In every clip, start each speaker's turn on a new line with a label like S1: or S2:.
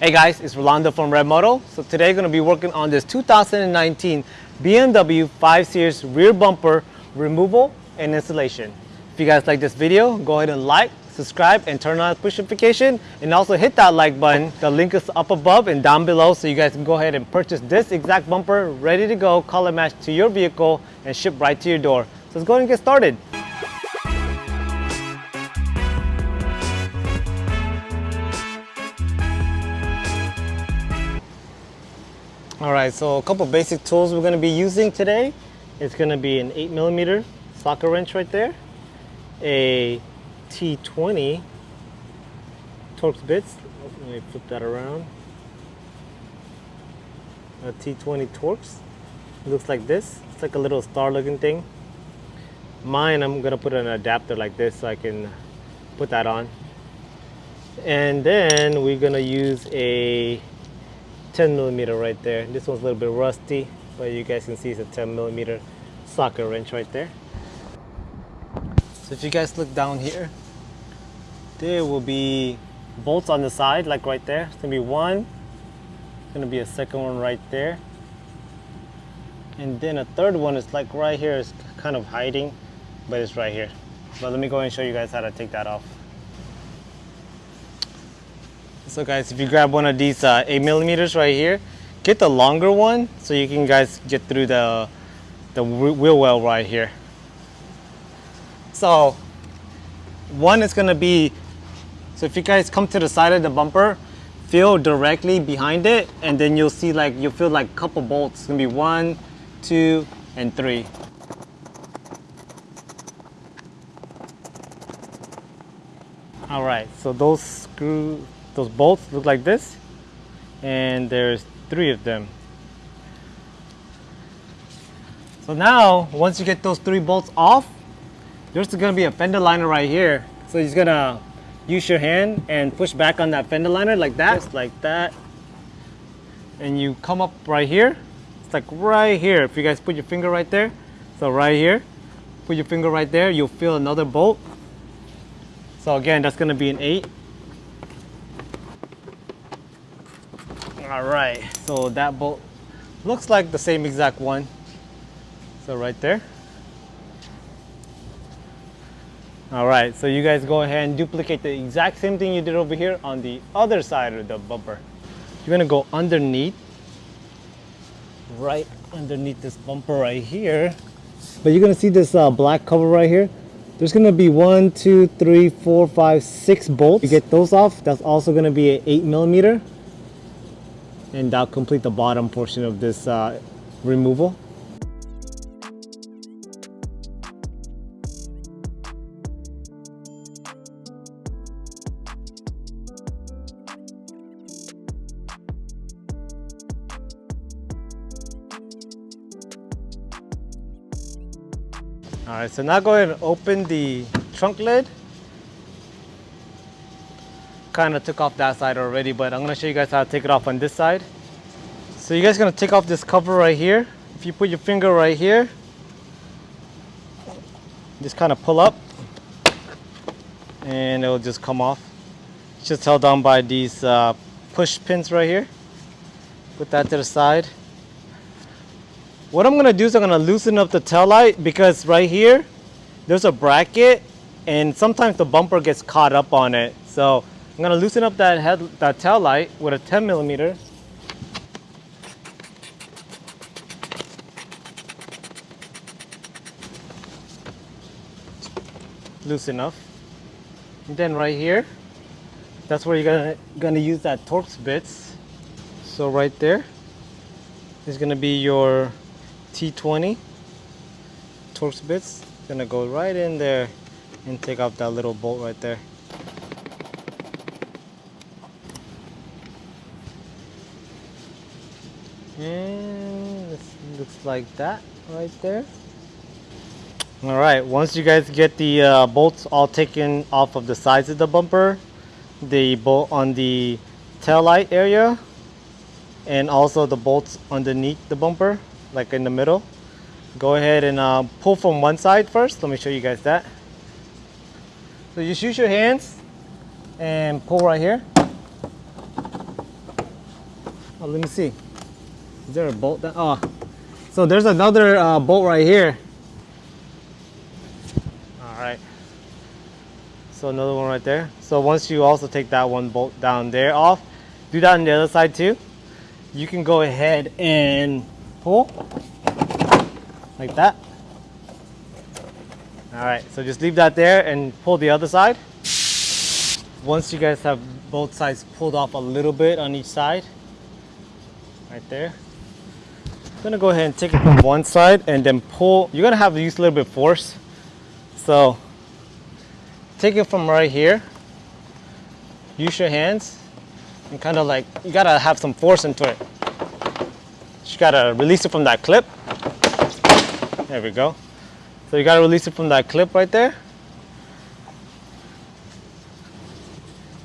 S1: Hey guys, it's Rolando from Red Moto. So today we're going to be working on this 2019 BMW 5 Series rear bumper removal and installation. If you guys like this video, go ahead and like, subscribe, and turn on push notification. And also hit that like button. The link is up above and down below so you guys can go ahead and purchase this exact bumper ready to go, color match to your vehicle, and ship right to your door. So let's go ahead and get started. All right, so a couple basic tools we're gonna be using today. It's gonna be an eight millimeter socket wrench right there, a T20 Torx bits. Let me flip that around. A T20 Torx. Looks like this. It's like a little star looking thing. Mine, I'm gonna put an adapter like this so I can put that on. And then we're gonna use a 10 millimeter right there. This one's a little bit rusty, but you guys can see it's a 10 millimeter socket wrench right there. So if you guys look down here, there will be bolts on the side, like right there. It's gonna be one, it's gonna be a second one right there. And then a third one is like right here, it's kind of hiding, but it's right here. But let me go and show you guys how to take that off. So guys, if you grab one of these uh, 8 millimeters right here, get the longer one so you can guys get through the, the wheel well right here. So one is gonna be, so if you guys come to the side of the bumper, feel directly behind it and then you'll see like, you'll feel like a couple bolts. It's gonna be one, two, and three. All right, so those screw those bolts look like this and there's three of them. So now once you get those three bolts off there's gonna be a fender liner right here. So you're gonna use your hand and push back on that fender liner like that. Just like that. And you come up right here. It's like right here. If you guys put your finger right there so right here. Put your finger right there you'll feel another bolt. So again that's gonna be an eight All right, so that bolt looks like the same exact one. So right there. All right, so you guys go ahead and duplicate the exact same thing you did over here on the other side of the bumper. You're gonna go underneath, right underneath this bumper right here. But you're gonna see this uh, black cover right here. There's gonna be one, two, three, four, five, six bolts. You get those off, that's also gonna be an eight millimeter and that'll complete the bottom portion of this uh, removal. All right, so now go ahead and open the trunk lid kind of took off that side already, but I'm gonna show you guys how to take it off on this side. So you guys gonna take off this cover right here. If you put your finger right here, just kind of pull up and it'll just come off. It's just held down by these uh, push pins right here. Put that to the side. What I'm gonna do is I'm gonna loosen up the tail light because right here, there's a bracket and sometimes the bumper gets caught up on it. So I'm gonna loosen up that head, that tail light with a 10 millimeter. Loose enough. And then right here, that's where you're gonna, gonna use that Torx bits. So right there is gonna be your T20 Torx bits. Gonna go right in there and take off that little bolt right there. and like that right there all right once you guys get the uh, bolts all taken off of the sides of the bumper the bolt on the tail light area and also the bolts underneath the bumper like in the middle go ahead and uh, pull from one side first let me show you guys that so just use your hands and pull right here Oh, let me see. Is there a bolt? That, oh, so there's another uh, bolt right here. All right. So another one right there. So once you also take that one bolt down there off, do that on the other side too. You can go ahead and pull like that. All right, so just leave that there and pull the other side. Once you guys have both sides pulled off a little bit on each side, right there. I'm gonna go ahead and take it from one side and then pull. You're gonna have to use a little bit of force. So take it from right here. Use your hands and kind of like, you gotta have some force into it. You gotta release it from that clip. There we go. So you gotta release it from that clip right there.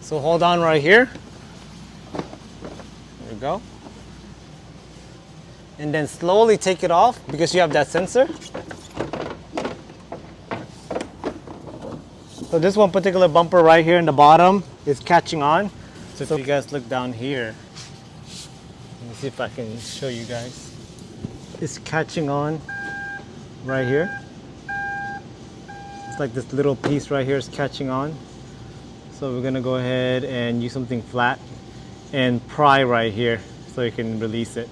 S1: So hold on right here. There we go. And then slowly take it off because you have that sensor. So this one particular bumper right here in the bottom is catching on. So if you guys look down here, let me see if I can show you guys. It's catching on right here. It's like this little piece right here is catching on. So we're gonna go ahead and use something flat and pry right here so you can release it.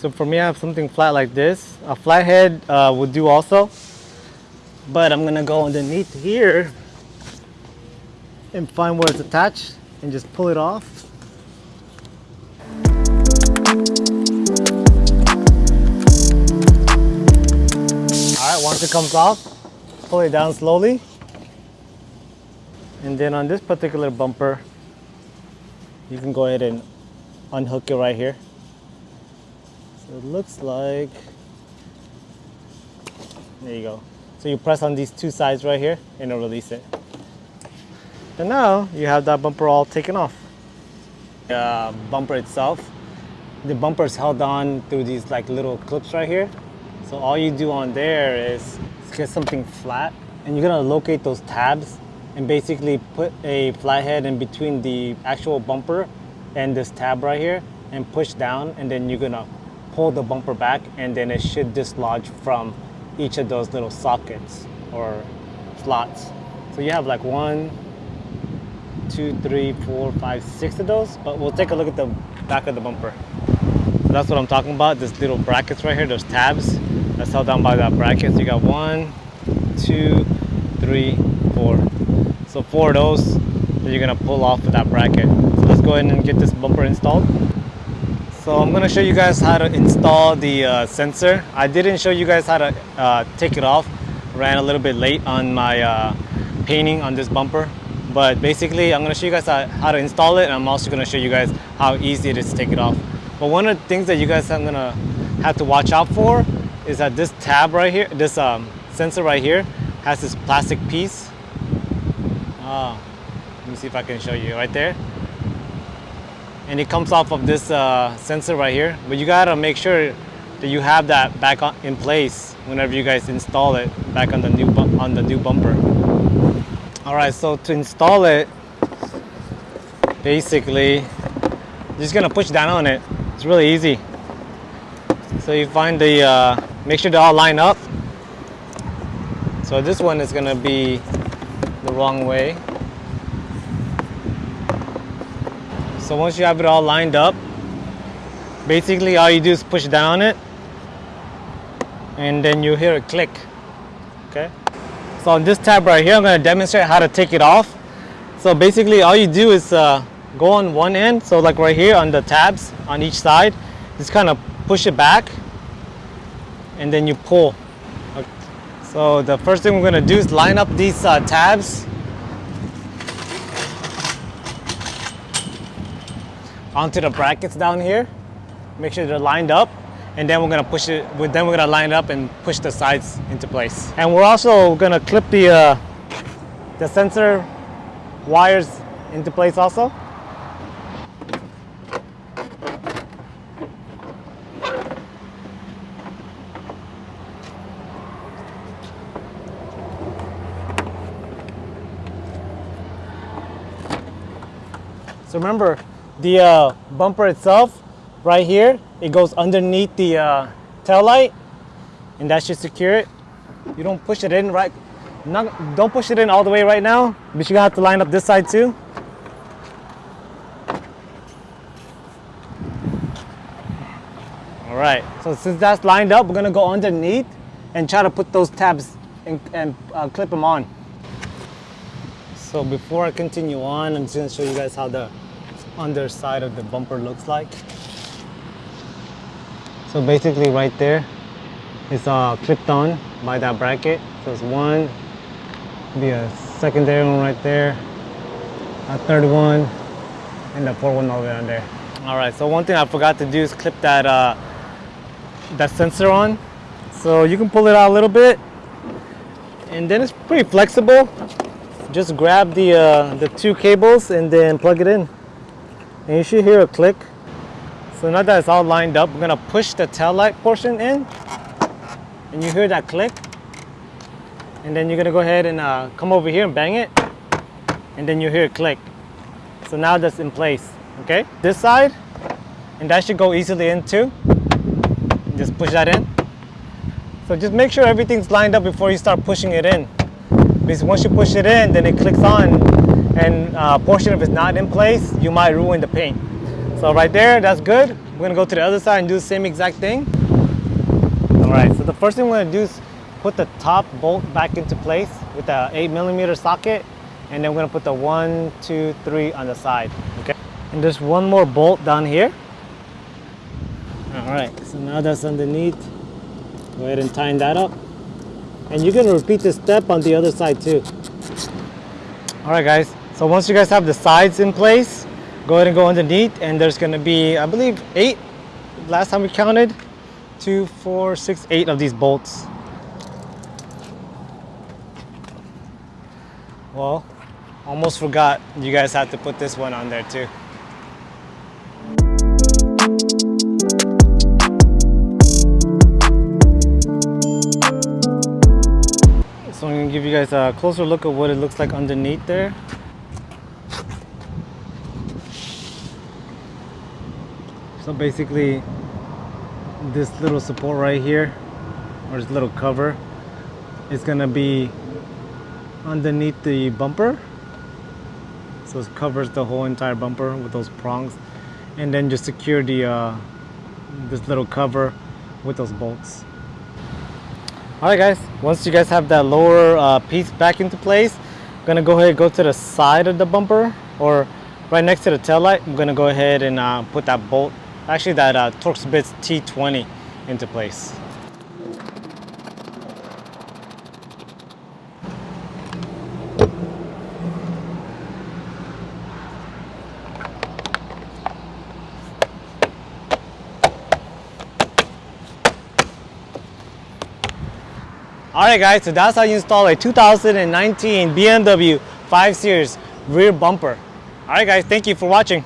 S1: So for me, I have something flat like this. A flathead uh, would do also, but I'm gonna go underneath here and find where it's attached and just pull it off. All right, once it comes off, pull it down slowly. And then on this particular bumper, you can go ahead and unhook it right here. It looks like, there you go. So you press on these two sides right here and it'll release it. And now you have that bumper all taken off. The uh, bumper itself, the bumper is held on through these like little clips right here. So all you do on there is get something flat and you're gonna locate those tabs and basically put a flathead in between the actual bumper and this tab right here and push down and then you're gonna pull the bumper back and then it should dislodge from each of those little sockets or slots. So you have like one, two, three, four, five, six of those, but we'll take a look at the back of the bumper. So that's what I'm talking about, this little brackets right here, those tabs. That's held down by that bracket. So you got one, two, three, four. So four of those that you're gonna pull off with that bracket. So let's go ahead and get this bumper installed. So I'm gonna show you guys how to install the uh, sensor. I didn't show you guys how to uh, take it off. Ran a little bit late on my uh, painting on this bumper. But basically, I'm gonna show you guys how, to install it and I'm also gonna show you guys how easy it is to take it off. But one of the things that you guys are gonna have to watch out for is that this tab right here, this um, sensor right here, has this plastic piece. Ah, let me see if I can show you right there. And it comes off of this uh, sensor right here. But you gotta make sure that you have that back on, in place whenever you guys install it back on the new on the new bumper. All right, so to install it, basically, you're just gonna push down on it. It's really easy. So you find the, uh, make sure they all line up. So this one is gonna be the wrong way. So once you have it all lined up, basically all you do is push down it and then you hear a click, okay? So on this tab right here, I'm gonna demonstrate how to take it off. So basically all you do is uh, go on one end, so like right here on the tabs on each side, just kind of push it back and then you pull. Okay. So the first thing we're gonna do is line up these uh, tabs onto the brackets down here. Make sure they're lined up and then we're gonna push it, with then we're gonna line it up and push the sides into place. And we're also gonna clip the, uh, the sensor wires into place also. So remember, the uh, bumper itself, right here, it goes underneath the uh, tail light, and that should secure it. You don't push it in right, not, don't push it in all the way right now, but you're gonna have to line up this side too. All right, so since that's lined up, we're gonna go underneath and try to put those tabs and, and uh, clip them on. So before I continue on, I'm just gonna show you guys how the underside of the bumper looks like. So basically right there, it's uh, clipped on by that bracket. So it's one, be a secondary one right there, a third one, and the fourth one over there. All right, so one thing I forgot to do is clip that, uh, that sensor on. So you can pull it out a little bit, and then it's pretty flexible. Just grab the, uh, the two cables and then plug it in. And you should hear a click. So now that it's all lined up, we're gonna push the tail light portion in, and you hear that click. And then you're gonna go ahead and uh, come over here and bang it, and then you hear a click. So now that's in place, okay? This side, and that should go easily in too. Just push that in. So just make sure everything's lined up before you start pushing it in. Because once you push it in, then it clicks on, and uh, portion of it's not in place, you might ruin the paint. So right there, that's good. We're gonna go to the other side and do the same exact thing. All right, so the first thing we're gonna do is put the top bolt back into place with the eight millimeter socket, and then we're gonna put the one, two, three on the side, okay? And there's one more bolt down here. All right, so now that's underneath. Go ahead and tighten that up. And you're gonna repeat this step on the other side too. All right, guys. So once you guys have the sides in place, go ahead and go underneath and there's gonna be, I believe, eight, last time we counted, two, four, six, eight of these bolts. Well, almost forgot you guys have to put this one on there too. So I'm gonna give you guys a closer look at what it looks like underneath there. So basically this little support right here or this little cover is gonna be underneath the bumper. So it covers the whole entire bumper with those prongs and then just secure the uh, this little cover with those bolts. Alright guys, once you guys have that lower uh, piece back into place, I'm gonna go ahead and go to the side of the bumper or right next to the tail light. I'm gonna go ahead and uh, put that bolt, actually that uh, Torx Bits T20 into place. All right guys, so that's how you install a 2019 BMW 5 Series rear bumper. All right guys, thank you for watching.